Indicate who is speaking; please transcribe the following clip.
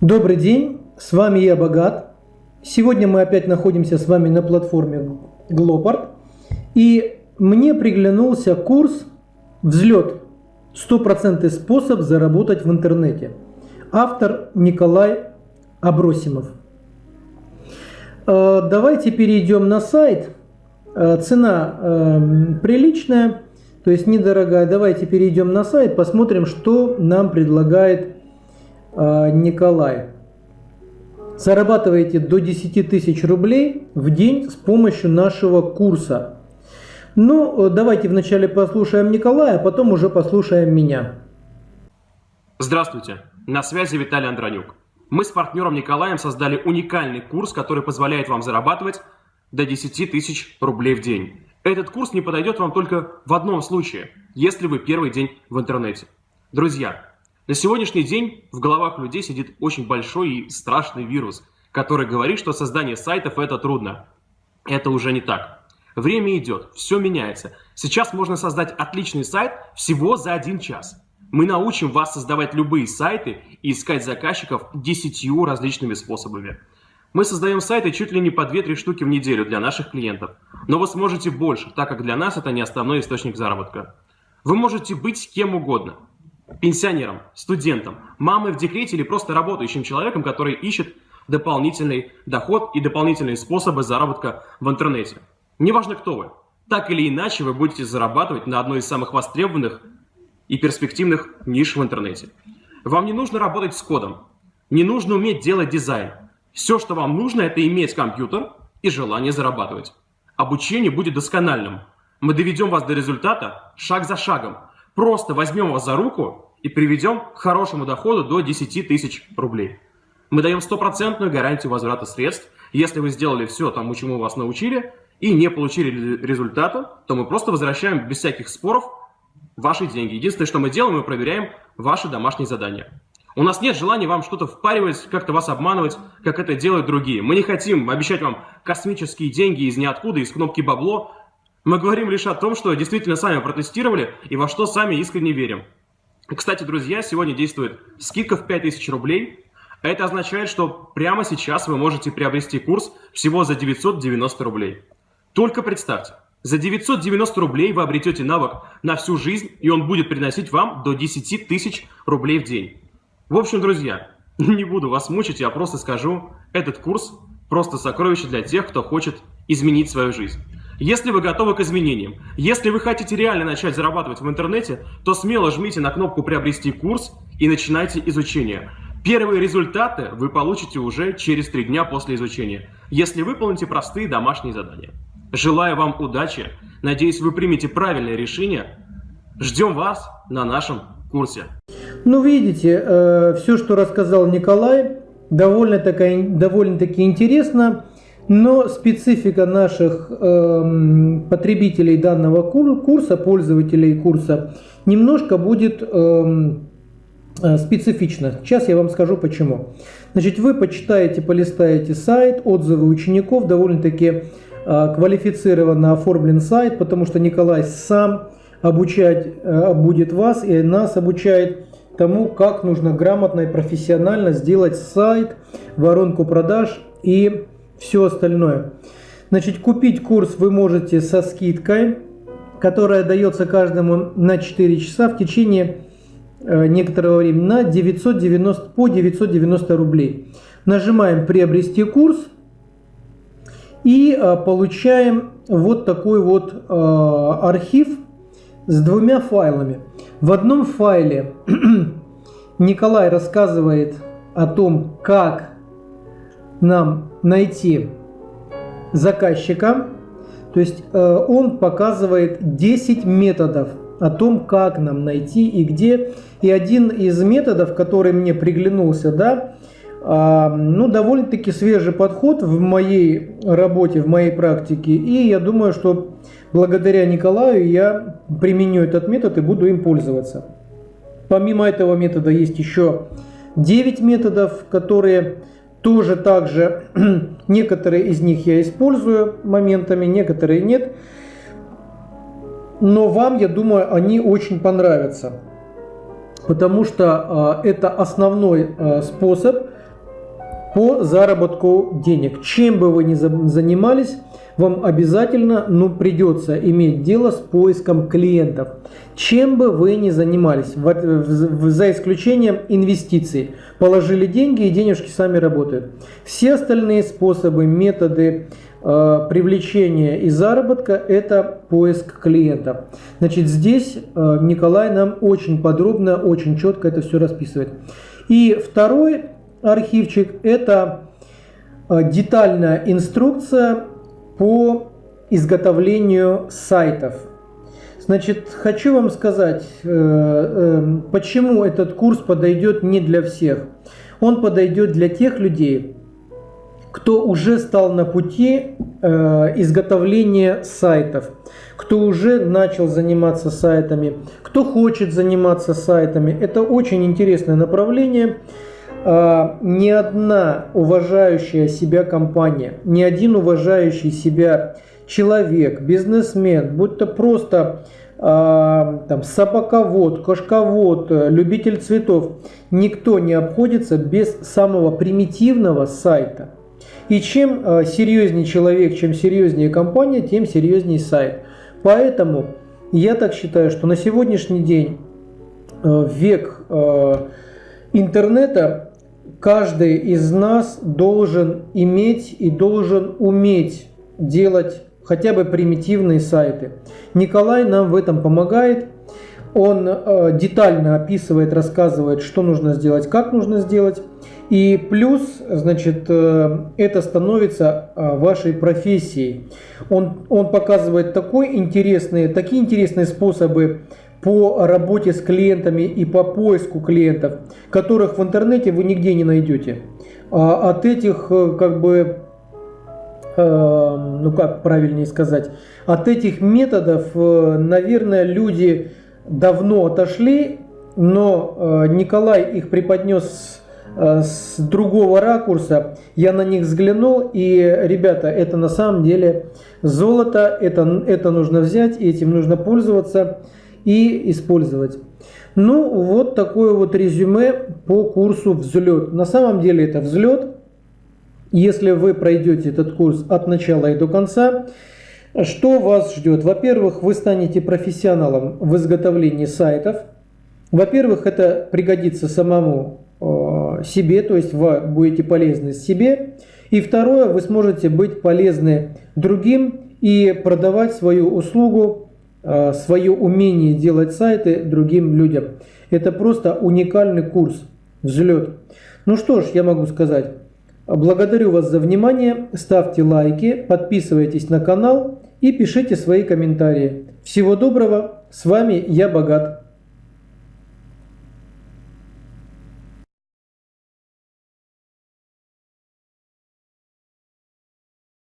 Speaker 1: Добрый день, с вами я Богат. Сегодня мы опять находимся с вами на платформе Glopart. И мне приглянулся курс «Взлет. 100% способ заработать в интернете». Автор Николай Абросимов. Э, давайте перейдем на сайт. Э, цена э, приличная, то есть недорогая. Давайте перейдем на сайт, посмотрим, что нам предлагает Николай. Зарабатываете до 10 тысяч рублей в день с помощью нашего курса. Ну, давайте вначале послушаем Николая, а потом уже послушаем меня.
Speaker 2: Здравствуйте, на связи Виталий Андронюк. Мы с партнером Николаем создали уникальный курс, который позволяет вам зарабатывать до 10 тысяч рублей в день. Этот курс не подойдет вам только в одном случае, если вы первый день в интернете. Друзья, на сегодняшний день в головах людей сидит очень большой и страшный вирус, который говорит, что создание сайтов это трудно. Это уже не так. Время идет, все меняется. Сейчас можно создать отличный сайт всего за один час. Мы научим вас создавать любые сайты и искать заказчиков десятью различными способами. Мы создаем сайты чуть ли не по 2-3 штуки в неделю для наших клиентов. Но вы сможете больше, так как для нас это не основной источник заработка. Вы можете быть кем угодно пенсионером, студентом, мамой в декрете или просто работающим человеком, который ищет дополнительный доход и дополнительные способы заработка в интернете. Неважно, кто вы. Так или иначе вы будете зарабатывать на одной из самых востребованных и перспективных ниш в интернете. Вам не нужно работать с кодом, не нужно уметь делать дизайн. Все, что вам нужно, это иметь компьютер и желание зарабатывать. Обучение будет доскональным. Мы доведем вас до результата шаг за шагом, Просто возьмем вас за руку и приведем к хорошему доходу до 10 тысяч рублей. Мы даем стопроцентную гарантию возврата средств. Если вы сделали все тому, чему вас научили, и не получили результата, то мы просто возвращаем без всяких споров ваши деньги. Единственное, что мы делаем, мы проверяем ваши домашние задания. У нас нет желания вам что-то впаривать, как-то вас обманывать, как это делают другие. Мы не хотим обещать вам космические деньги из ниоткуда, из кнопки бабло, мы говорим лишь о том, что действительно сами протестировали и во что сами искренне верим. Кстати, друзья, сегодня действует скидка в 5000 рублей. Это означает, что прямо сейчас вы можете приобрести курс всего за 990 рублей. Только представьте, за 990 рублей вы обретете навык на всю жизнь, и он будет приносить вам до 10 тысяч рублей в день. В общем, друзья, не буду вас мучить, я просто скажу, этот курс просто сокровище для тех, кто хочет изменить свою жизнь. Если вы готовы к изменениям, если вы хотите реально начать зарабатывать в интернете, то смело жмите на кнопку «Приобрести курс» и начинайте изучение. Первые результаты вы получите уже через три дня после изучения, если выполните простые домашние задания. Желаю вам удачи, надеюсь вы примете правильное решение. Ждем вас на нашем курсе.
Speaker 1: Ну видите, э, все, что рассказал Николай, довольно-таки довольно интересно. Но специфика наших э, потребителей данного курса, пользователей курса, немножко будет э, специфична. Сейчас я вам скажу почему. Значит, вы почитаете, полистаете сайт, отзывы учеников, довольно-таки э, квалифицированно оформлен сайт, потому что Николай сам обучать э, будет вас и нас обучает тому, как нужно грамотно и профессионально сделать сайт, воронку продаж и все остальное. Значит, купить курс вы можете со скидкой, которая дается каждому на 4 часа в течение э, некоторого времени на 990, по 990 рублей. Нажимаем «Приобрести курс» и э, получаем вот такой вот э, архив с двумя файлами. В одном файле Николай рассказывает о том, как нам найти заказчика, то есть э, он показывает 10 методов о том, как нам найти и где. И один из методов, который мне приглянулся, да, э, ну, довольно-таки свежий подход в моей работе, в моей практике. И я думаю, что благодаря Николаю я применю этот метод и буду им пользоваться. Помимо этого метода есть еще 9 методов, которые тоже также некоторые из них я использую моментами, некоторые нет. Но вам, я думаю, они очень понравятся. Потому что э, это основной э, способ по заработку денег. Чем бы вы ни занимались, вам обязательно ну, придется иметь дело с поиском клиентов. Чем бы вы ни занимались, за исключением инвестиций. Положили деньги и денежки сами работают. Все остальные способы, методы э, привлечения и заработка – это поиск клиента. Значит, здесь э, Николай нам очень подробно, очень четко это все расписывает. И второй архивчик – это э, детальная инструкция по изготовлению сайтов. Значит, хочу вам сказать, э, э, почему этот курс подойдет не для всех. Он подойдет для тех людей, кто уже стал на пути изготовления сайтов, кто уже начал заниматься сайтами, кто хочет заниматься сайтами. Это очень интересное направление. А, ни одна уважающая себя компания, ни один уважающий себя человек, бизнесмен, будь то просто а, там, собаковод, кошковод, любитель цветов, никто не обходится без самого примитивного сайта. И чем а, серьезнее человек, чем серьезнее компания, тем серьезнее сайт. Поэтому я так считаю, что на сегодняшний день век интернета каждый из нас должен иметь и должен уметь делать хотя бы примитивные сайты. Николай нам в этом помогает. Он э, детально описывает, рассказывает, что нужно сделать, как нужно сделать. И плюс, значит, э, это становится э, вашей профессией. Он, он показывает такой интересные, такие интересные способы по работе с клиентами и по поиску клиентов, которых в интернете вы нигде не найдете. А от этих, э, как бы, э, ну как правильнее сказать, от этих методов, э, наверное, люди давно отошли, но Николай их преподнес с другого ракурса, я на них взглянул, и, ребята, это на самом деле золото, это, это нужно взять, этим нужно пользоваться и использовать. Ну, вот такое вот резюме по курсу «Взлет». На самом деле это взлет. Если вы пройдете этот курс от начала и до конца, что вас ждет? Во-первых, вы станете профессионалом в изготовлении сайтов. Во-первых, это пригодится самому э, себе, то есть вы будете полезны себе. И второе, вы сможете быть полезны другим и продавать свою услугу свое умение делать сайты другим людям. Это просто уникальный курс «Взлет». Ну что ж, я могу сказать. Благодарю вас за внимание, ставьте лайки, подписывайтесь на канал и пишите свои комментарии. Всего доброго, с вами я Богат.